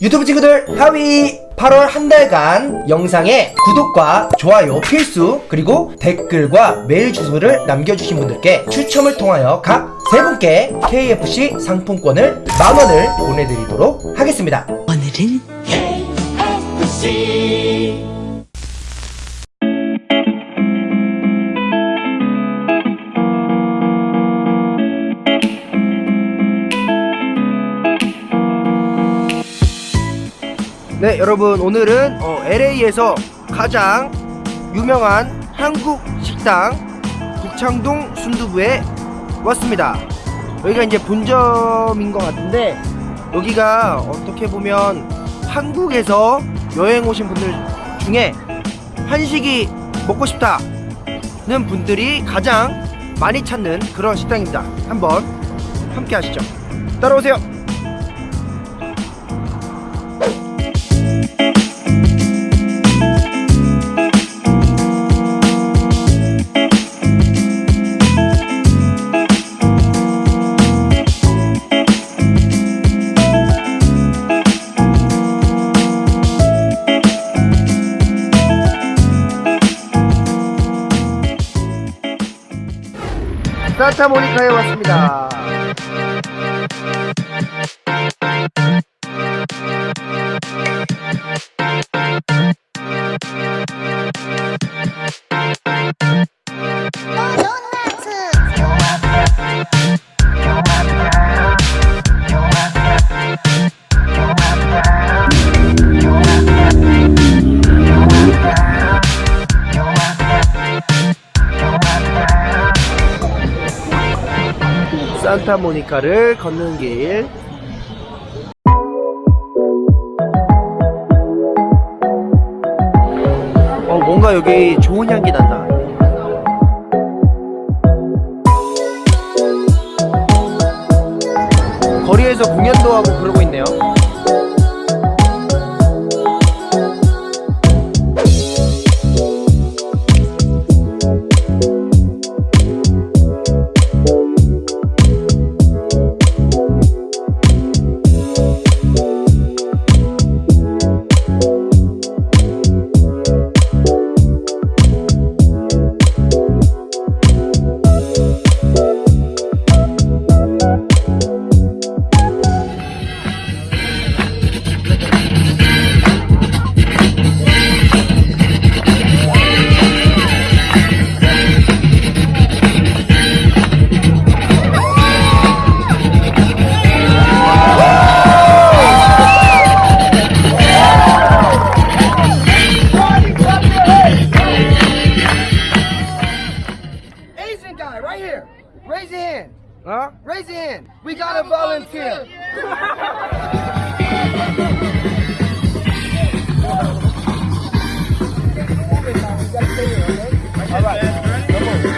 유튜브 친구들 하위 8월 한 달간 영상에 구독과 좋아요 필수 그리고 댓글과 메일 주소를 남겨주신 분들께 추첨을 통하여 각 세 분께 KFC 상품권을 만원을 보내드리도록 하겠습니다. 오늘은 네 여러분 오늘은 어, LA에서 가장 유명한 한국 식당 북창동 순두부에 왔습니다. 여기가 이제 본점인 것 같은데 여기가 어떻게 보면 한국에서 여행 오신 분들 중에 한식이 먹고 싶다는 분들이 가장 많이 찾는 그런 식당입니다. 한번 함께 하시죠. 따라오세요 산타모니카에 왔습니다. 산타모니카를 걷는 길. 어, 뭔가 여기 좋은 향기 난다. 거리에서 공연도 하고 그러고 있네요. Huh? Raise your hand. We got a volunteer. All right. come on.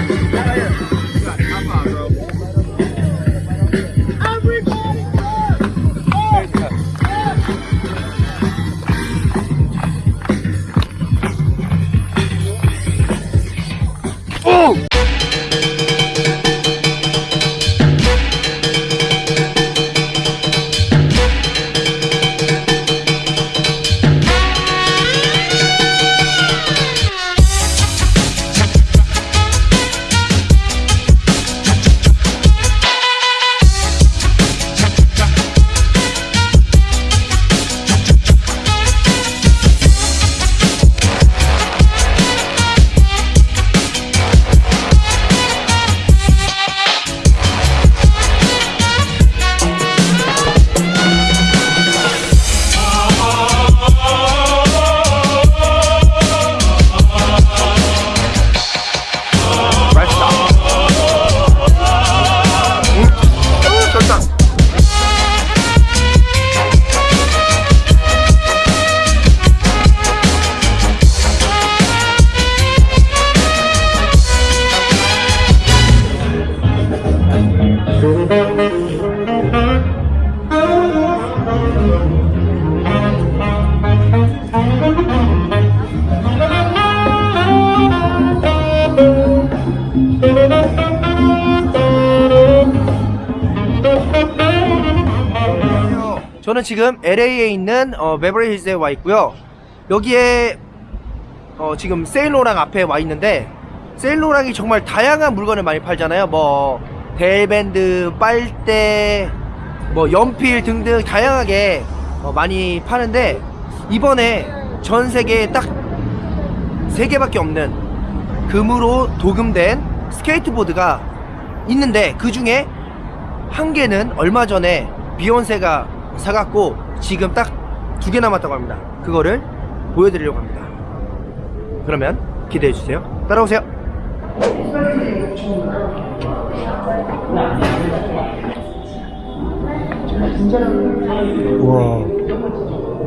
저는 지금 LA에 있는 어, 베버리 힐즈에 와 있고요. 여기에 어, 지금 생로랑 앞에 와 있는데 생로랑이 정말 다양한 물건을 많이 팔잖아요. 뭐 벨밴드, 빨대, 뭐 연필 등등 다양하게 어, 많이 파는데 이번에 전 세계에 딱 세 개밖에 없는 금으로 도금된 스케이트보드가 있는데 그 중에 한 개는 얼마 전에 비욘세가 사갖고 지금 딱 두 개 남았다고 합니다. 그거를 보여드리려고 합니다. 그러면 기대해 주세요. 따라오세요. 와.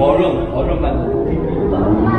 얼음, 얼음 만든